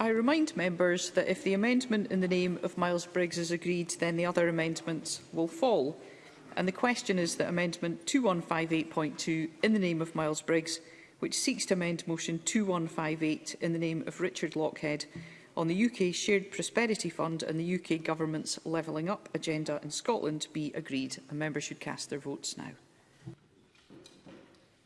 I remind members that if the amendment in the name of Miles Briggs is agreed, then the other amendments will fall. And the question is that Amendment 2158.2 in the name of Miles Briggs, which seeks to amend Motion 2158 in the name of Richard Lockhead on the UK Shared Prosperity Fund and the UK Government's Levelling Up agenda in Scotland be agreed. A member should cast their votes now.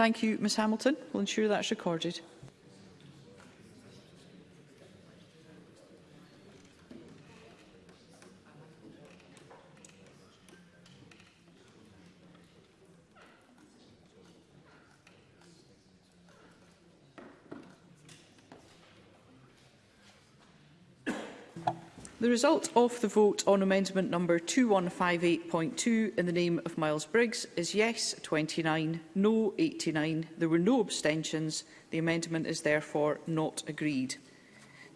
Thank you, Ms Hamilton. We'll ensure that's recorded. The result of the vote on amendment number 2158.2 in the name of Miles Briggs is yes 29, no 89. There were no abstentions. The amendment is therefore not agreed.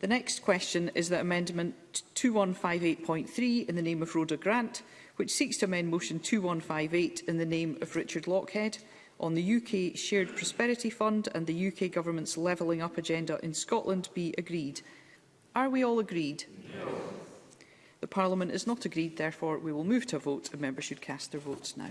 The next question is that amendment 2158.3 in the name of Rhoda Grant, which seeks to amend motion 2158 in the name of Richard Lockhead on the UK Shared Prosperity Fund and the UK Government's Levelling Up Agenda in Scotland be agreed. Are we all agreed? No. The Parliament is not agreed, therefore we will move to a vote and members should cast their votes now.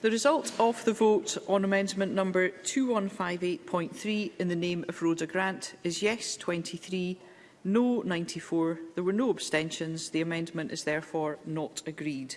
The result of the vote on amendment number 2158.3 in the name of Rhoda Grant is yes 23, no 94. There were no abstentions. The amendment is therefore not agreed.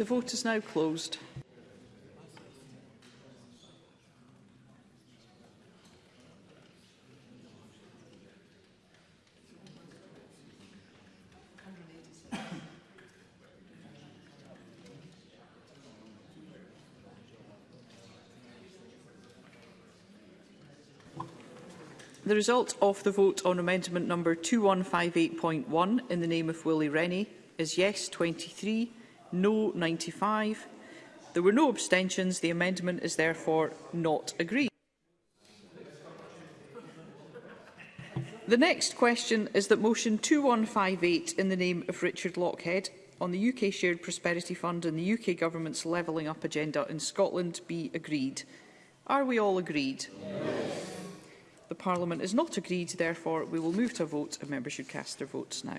The vote is now closed. The result of the vote on amendment number 2158.1 in the name of Willie Rennie is yes 23, no 95. There were no abstentions. The amendment is therefore not agreed. The next question is that motion 2158 in the name of Richard Lockhead on the UK Shared Prosperity Fund and the UK Government's Levelling Up agenda in Scotland be agreed. Are we all agreed? Yes. The Parliament is not agreed, therefore we will move to a vote and members should cast their votes now.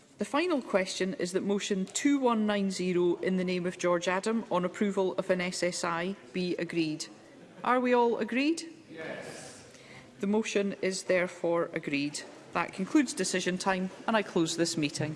The final question is that motion 2190 in the name of George Adam on approval of an SSI be agreed. Are we all agreed? Yes. The motion is therefore agreed. That concludes decision time and I close this meeting.